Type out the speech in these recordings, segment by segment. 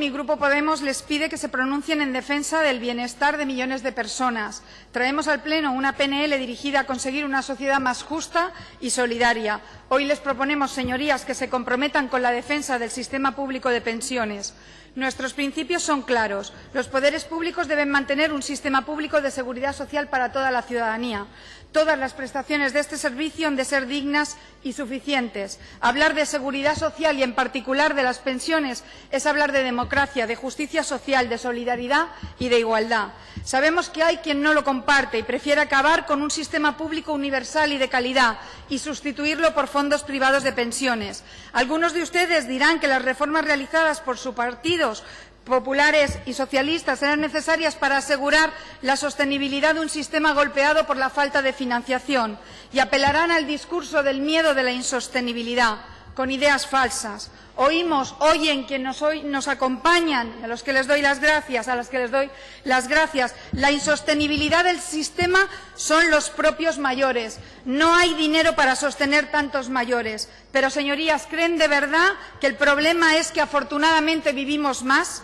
Mi Grupo Podemos les pide que se pronuncien en defensa del bienestar de millones de personas. Traemos al Pleno una PNL dirigida a conseguir una sociedad más justa y solidaria. Hoy les proponemos, señorías, que se comprometan con la defensa del sistema público de pensiones. Nuestros principios son claros. Los poderes públicos deben mantener un sistema público de seguridad social para toda la ciudadanía. Todas las prestaciones de este servicio han de ser dignas y suficientes. Hablar de seguridad social y, en particular, de las pensiones es hablar de democracia, de justicia social, de solidaridad y de igualdad. Sabemos que hay quien no lo comparte y prefiere acabar con un sistema público universal y de calidad y sustituirlo por fondos privados de pensiones. Algunos de ustedes dirán que las reformas realizadas por sus partidos populares y socialistas eran necesarias para asegurar la sostenibilidad de un sistema golpeado por la falta de financiación y apelarán al discurso del miedo de la insostenibilidad con ideas falsas. Oímos, oyen quienes nos, nos acompañan, a los que les doy las gracias, a los que les doy las gracias. La insostenibilidad del sistema son los propios mayores. No hay dinero para sostener tantos mayores. Pero, señorías, ¿creen de verdad que el problema es que afortunadamente vivimos más?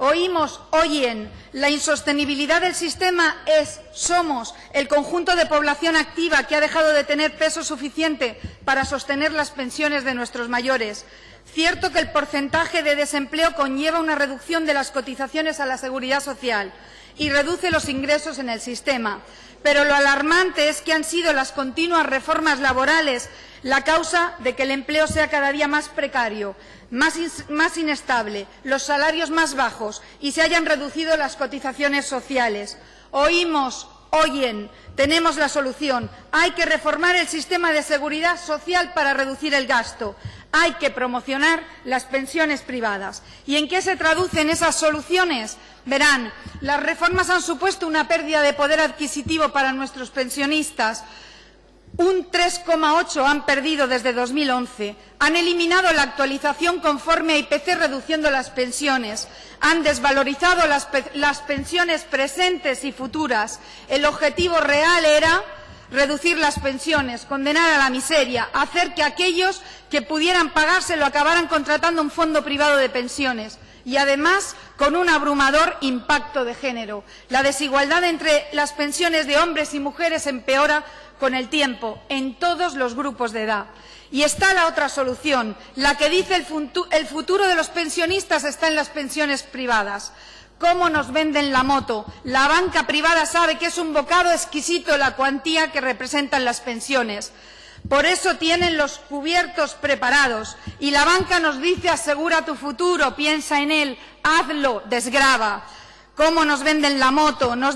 Oímos, oyen, la insostenibilidad del sistema es, somos, el conjunto de población activa que ha dejado de tener peso suficiente para sostener las pensiones de nuestros mayores. Cierto que el porcentaje de desempleo conlleva una reducción de las cotizaciones a la seguridad social y reduce los ingresos en el sistema. Pero lo alarmante es que han sido las continuas reformas laborales la causa de que el empleo sea cada día más precario, más, inestable, los salarios más bajos y se hayan reducido las cotizaciones sociales. Oímos, oyen, tenemos la solución. Hay que reformar el sistema de seguridad social para reducir el gasto. Hay que promocionar las pensiones privadas. ¿Y en qué se traducen esas soluciones? Verán, las reformas han supuesto una pérdida de poder adquisitivo para nuestros pensionistas. Un 3,8 han perdido desde 2011. Han eliminado la actualización conforme a IPC reduciendo las pensiones. Han desvalorizado las, las pensiones presentes y futuras. El objetivo real era reducir las pensiones, condenar a la miseria, hacer que aquellos que pudieran pagárselo acabaran contratando un fondo privado de pensiones y, además, con un abrumador impacto de género. La desigualdad entre las pensiones de hombres y mujeres empeora con el tiempo en todos los grupos de edad. Y está la otra solución, la que dice el, el futuro de los pensionistas está en las pensiones privadas. ¿Cómo nos venden la moto? La banca privada sabe que es un bocado exquisito la cuantía que representan las pensiones. Por eso tienen los cubiertos preparados y la banca nos dice asegura tu futuro, piensa en él, hazlo, desgrava cómo nos venden la moto. No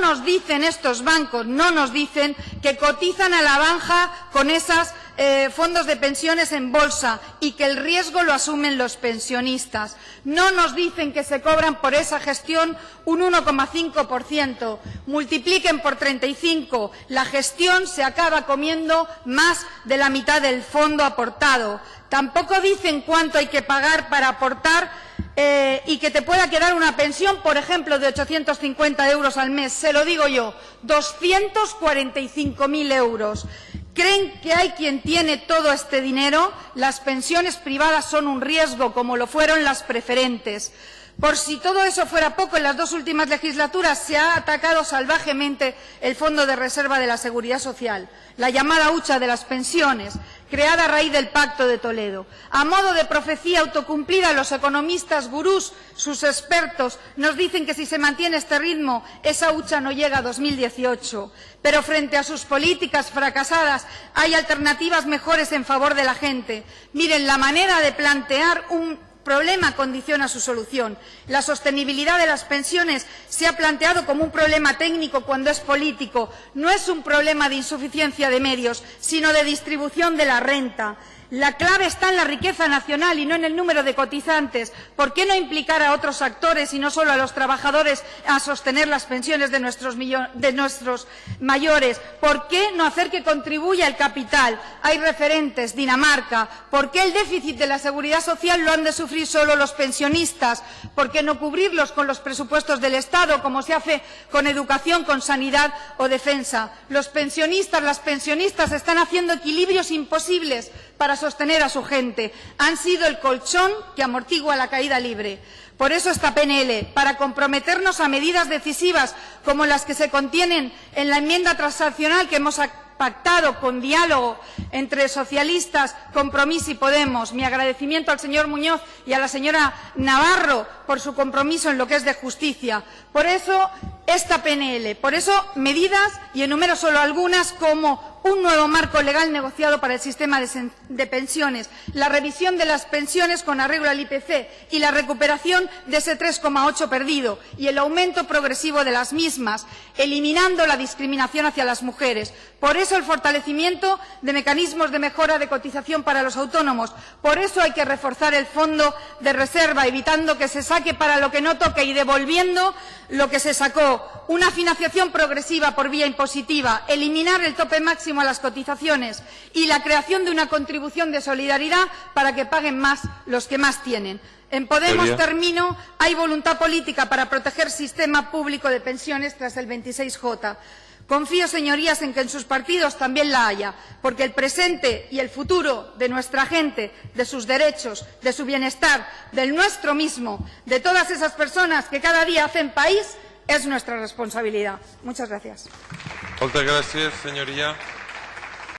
nos dicen estos bancos, no nos dicen que cotizan a la banja con esos eh, fondos de pensiones en bolsa y que el riesgo lo asumen los pensionistas. No nos dicen que se cobran por esa gestión un 1,5%. Multipliquen por 35. La gestión se acaba comiendo más de la mitad del fondo aportado. Tampoco dicen cuánto hay que pagar para aportar eh, y que te pueda quedar una pensión, por ejemplo, de 850 euros al mes. Se lo digo yo, 245.000 euros. ¿Creen que hay quien tiene todo este dinero? Las pensiones privadas son un riesgo, como lo fueron las preferentes. Por si todo eso fuera poco, en las dos últimas legislaturas se ha atacado salvajemente el Fondo de Reserva de la Seguridad Social, la llamada hucha de las pensiones, creada a raíz del Pacto de Toledo. A modo de profecía autocumplida, los economistas gurús, sus expertos, nos dicen que si se mantiene este ritmo, esa hucha no llega a 2018. Pero frente a sus políticas fracasadas, hay alternativas mejores en favor de la gente. Miren, la manera de plantear un problema condiciona su solución. La sostenibilidad de las pensiones se ha planteado como un problema técnico cuando es político. No es un problema de insuficiencia de medios, sino de distribución de la renta. La clave está en la riqueza nacional y no en el número de cotizantes. ¿Por qué no implicar a otros actores y no solo a los trabajadores a sostener las pensiones de nuestros, mayores? ¿Por qué no hacer que contribuya el capital? Hay referentes, Dinamarca. ¿Por qué el déficit de la seguridad social lo han de sufrir solo los pensionistas? ¿Por qué no cubrirlos con los presupuestos del Estado, como se hace con educación, con sanidad o defensa? Los pensionistas, las pensionistas están haciendo equilibrios imposibles para sostener a su gente. Han sido el colchón que amortigua la caída libre. Por eso esta PNL, para comprometernos a medidas decisivas como las que se contienen en la enmienda transaccional que hemos pactado con diálogo entre socialistas, Compromís y Podemos. Mi agradecimiento al señor Muñoz y a la señora Navarro por su compromiso en lo que es de justicia. Por eso, esta PNL, por eso medidas, y enumero solo algunas, como un nuevo marco legal negociado para el sistema de, pensiones, la revisión de las pensiones con arreglo al IPC y la recuperación de ese 3,8 perdido y el aumento progresivo de las mismas, eliminando la discriminación hacia las mujeres. Por eso el fortalecimiento de mecanismos de mejora de cotización para los autónomos. Por eso hay que reforzar el fondo de reserva, evitando que se saque para lo que no toque y devolviendo lo que se sacó. Una financiación progresiva por vía impositiva, eliminar el tope máximo a las cotizaciones y la creación de una contribución de solidaridad para que paguen más los que más tienen. En Podemos, termino, hay voluntad política para proteger el sistema público de pensiones tras el 26J. Confío, señorías, en que en sus partidos también la haya, porque el presente y el futuro de nuestra gente, de sus derechos, de su bienestar, del nuestro mismo, de todas esas personas que cada día hacen país, es nuestra responsabilidad. Muchas gracias.